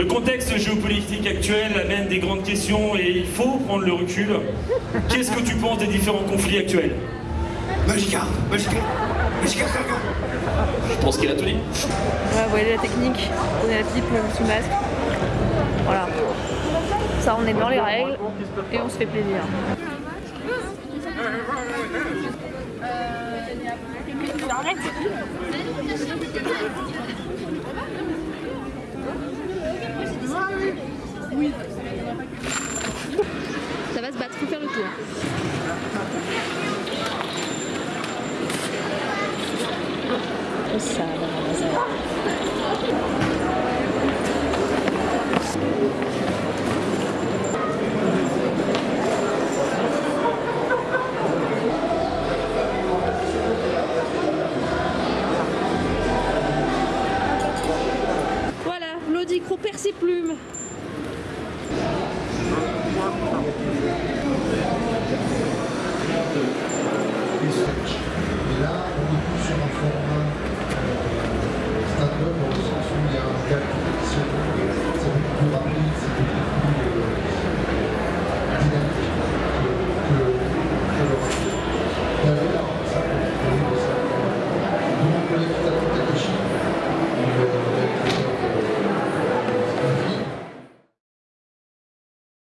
Le contexte géopolitique actuel amène des grandes questions et il faut prendre le recul. Qu'est-ce que tu penses des différents conflits actuels? Magica Magica Magica Je pense qu'il a tout dit. Ouais, vous voyez la technique, on est la pipe sous masque. Voilà. Ça, on est dans les règles et on se fait plaisir. Ça va se battre, faut faire le tour. Ça va, ça va.